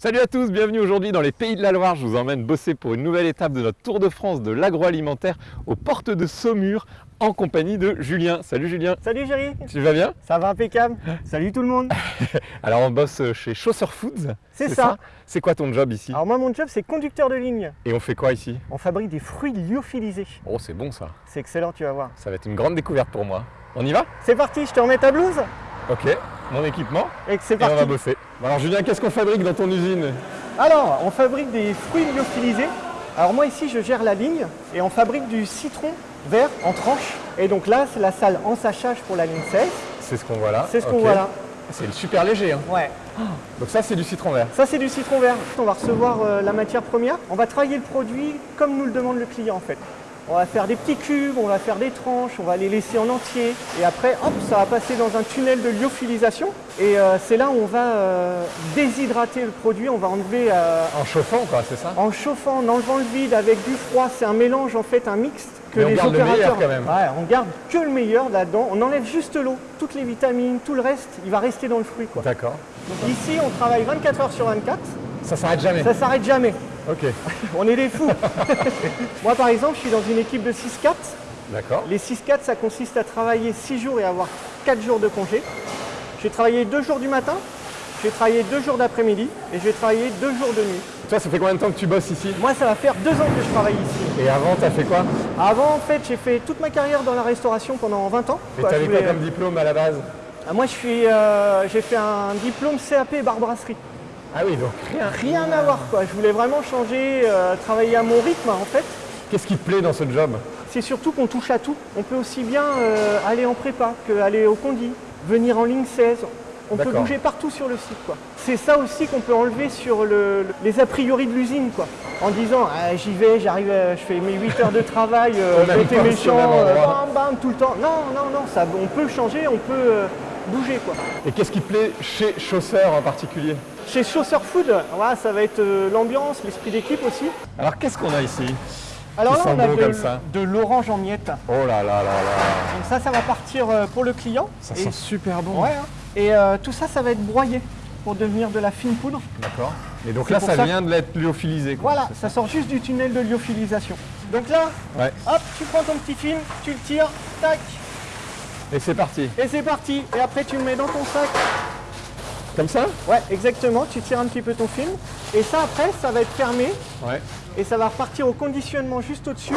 Salut à tous, bienvenue aujourd'hui dans les Pays de la Loire. Je vous emmène bosser pour une nouvelle étape de notre Tour de France de l'agroalimentaire aux portes de Saumur en compagnie de Julien. Salut Julien. Salut Géry. Tu vas bien? Ça va impeccable. Salut tout le monde. Alors on bosse chez Chausseur Foods. C'est ça? C'est quoi ton job ici? Alors moi mon job c'est conducteur de ligne. Et on fait quoi ici? On fabrique des fruits lyophilisés. Oh c'est bon ça. C'est excellent tu vas voir. Ça va être une grande découverte pour moi. On y va? C'est parti, je te remets ta blouse Ok, mon équipement. Et c'est Et parti. on va bosser. Alors Julien, qu'est-ce qu'on fabrique dans ton usine? Alors, on fabrique des fruits lyophilisés. Alors moi ici je gère la ligne et on fabrique du citron vert en tranches. Et donc là c'est la salle en sachage pour la ligne 16. C'est ce qu'on voit là. C'est ce qu'on voit là. C'est super léger. Hein. Ouais. Donc ça c'est du citron vert. Ça c'est du citron vert. On va recevoir euh, la matière première. On va travailler le produit comme nous le demande le client en fait. On va faire des petits cubes, on va faire des tranches, on va les laisser en entier. Et après, hop, ça va passer dans un tunnel de lyophilisation. Et euh, c'est là où on va euh, déshydrater le produit. On va enlever euh, En chauffant quoi, c'est ça? en chauffant, en enlevant le vide avec du froid. C'est un mélange en fait, un mixte que Mais on les garde le meilleur quand même. Ouais, on garde que le meilleur là-dedans. On enlève juste l'eau, toutes les vitamines, tout le reste, il va rester dans le fruit. Quoi. D'accord. Ici, on travaille 24 heures sur 24. Ça s'arrête jamais. Ça s'arrête jamais. Ok. On est des fous. Moi, par exemple, je suis dans une équipe de 6-4. D'accord. Les 6-4, ça consiste à travailler 6 jours et avoir 4 jours de congé. Je vais travailler 2 jours du matin, je vais travailler 2 jours d'après-midi et je vais travailler 2 jours de nuit. Toi, ça fait combien de temps que tu bosses ici? Moi, ça va faire 2 ans que je travaille ici. Et avant, t'as fait quoi? Avant, en fait, j'ai fait toute ma carrière dans la restauration pendant 20 ans. Et t'avais je quoi voulais- comme diplôme à la base? Ah, Moi, je suis, euh, j'ai fait un diplôme CAP barbrasserie. Ah oui, donc rien. Rien à voir, quoi. Je voulais vraiment changer, euh, travailler à mon rythme, en fait. Qu'est-ce qui te plaît dans ce job? C'est surtout qu'on touche à tout. On peut aussi bien euh, aller en prépa qu'aller au condi, venir en ligne 16. On peut bouger partout sur le site. quoi. C'est ça aussi qu'on peut enlever sur le- le- les a priori de l'usine. quoi. En disant Ah, j'y vais, j'arrive, euh, je fais mes 8 heures de travail, euh, j'étais méchant, bam bam tout le temps. Non, non, non, ça, on peut changer, on peut bouger. quoi. Et qu'est-ce qui plaît chez Chausseur en particulier Chez Chausseur Food, voilà, ça va être euh, l'ambiance, l'esprit d'équipe aussi. Alors, qu'est-ce qu'on a ici Alors là, on a de, ça. l'orange en miettes. Oh là là là là Donc ça, ça va partir euh, pour le client. Ça Et- sent super bon. Ouais, hein. Et euh, tout ça, ça va être broyé pour devenir de la fine poudre. D'accord. Et donc là, ça, ça vient de l'être lyophilisé. quoi. Voilà, ça sort juste du tunnel de lyophilisation. Donc là, Ouais. hop, tu prends ton petit film, tu le tires, tac, Et c'est parti. et c'est parti. Et après, tu le mets dans ton sac. Comme ça? Ouais, exactement, tu tires un petit peu ton film. Et ça, après, ça va être fermé Ouais. et ça va repartir au conditionnement juste au-dessus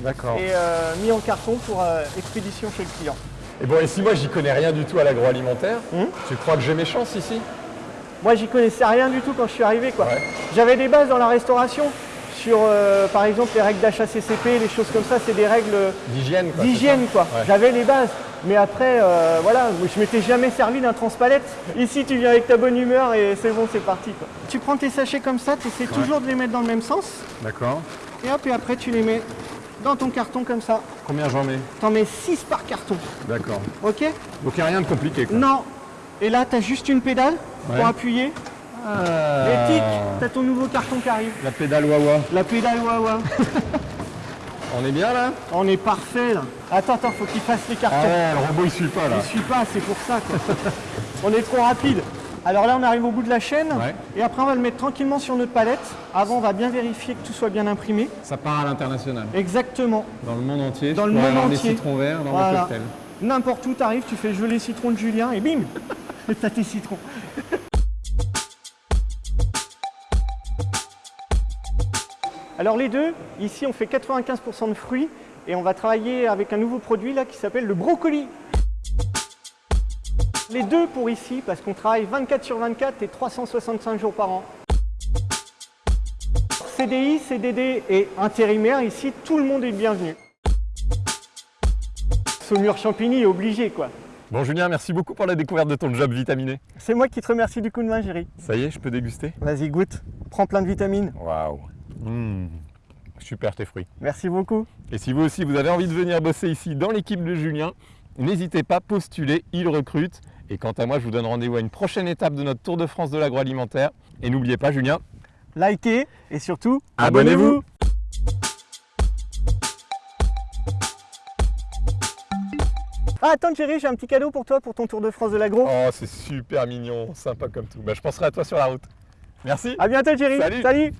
D'accord. et euh, mis en carton pour euh, expédition chez le client. Et bon, et si moi, j'y connais rien du tout à l'agroalimentaire, Hum. tu crois que j'ai mes chances ici? Moi, j'y connaissais rien du tout quand je suis arrivé. quoi. Ouais. J'avais des bases dans la restauration sur, euh, par exemple, les règles d'HACCP, les choses comme ça, c'est des règles D'hygiène, quoi. d'hygiène, c'est quoi. ça Ouais. J'avais les bases. Mais après, euh, voilà, je m'étais jamais servi d'un transpalette. Ici, tu viens avec ta bonne humeur et c'est bon, c'est parti. Quoi. Tu prends tes sachets comme ça, tu essaies toujours de les mettre dans le même sens. D'accord. Et hop, et après, tu les mets dans ton carton comme ça. Combien j'en mets? T'en mets 6 par carton. D'accord. Ok? Donc, il n'y a rien de compliqué, quoi. Non. Et là, tu as juste une pédale Ouais. pour appuyer. Ah. Et tic, tu as ton nouveau carton qui arrive. La pédale Wawa. La pédale Wawa. On est bien, là? On est parfait là. Attends, attends, faut qu'il fasse les cartons. Ah ouais, le robot, il suit pas, là. Je suis pas, c'est pour ça quoi. on est trop rapide. Alors là, on arrive au bout de la chaîne. Ouais. Et après, on va le mettre tranquillement sur notre palette. Avant, on va bien vérifier que tout soit bien imprimé. Ça part à l'international. Exactement. Dans le monde entier. Dans le monde entier. des citrons verts dans Voilà. cocktail. N'importe où, t'arrives, tu fais geler citron de Julien et bim T'as tes citrons. Alors les deux, ici on fait 95% de fruits et on va travailler avec un nouveau produit là qui s'appelle le brocoli. Les deux pour ici parce qu'on travaille 24 sur 24 et 365 jours par an. CDI, CDD et intérimaire, ici tout le monde est bienvenu. Saumur Champigny est obligé quoi. Bon, Julien, merci beaucoup pour la découverte de ton job vitaminé. C'est moi qui te remercie du coup de main, Géry. Ça y est, je peux déguster? Vas-y, goûte. Prends plein de vitamines. Waouh. Mmh. Super tes fruits. Merci beaucoup. Et si vous aussi vous avez envie de venir bosser ici dans l'équipe de Julien, n'hésitez pas, postulez, il recrute. Et quant à moi, je vous donne rendez-vous à une prochaine étape de notre Tour de France de l'agroalimentaire. Et n'oubliez pas, Julien, Likez et surtout, Abonnez-vous. Ah, attends, Géry, j'ai un petit cadeau pour toi pour ton Tour de France de l'agro. oh c'est super mignon, sympa comme tout. Bah, je penserai à toi sur la route. Merci. À bientôt Thierry. Salut. Salut.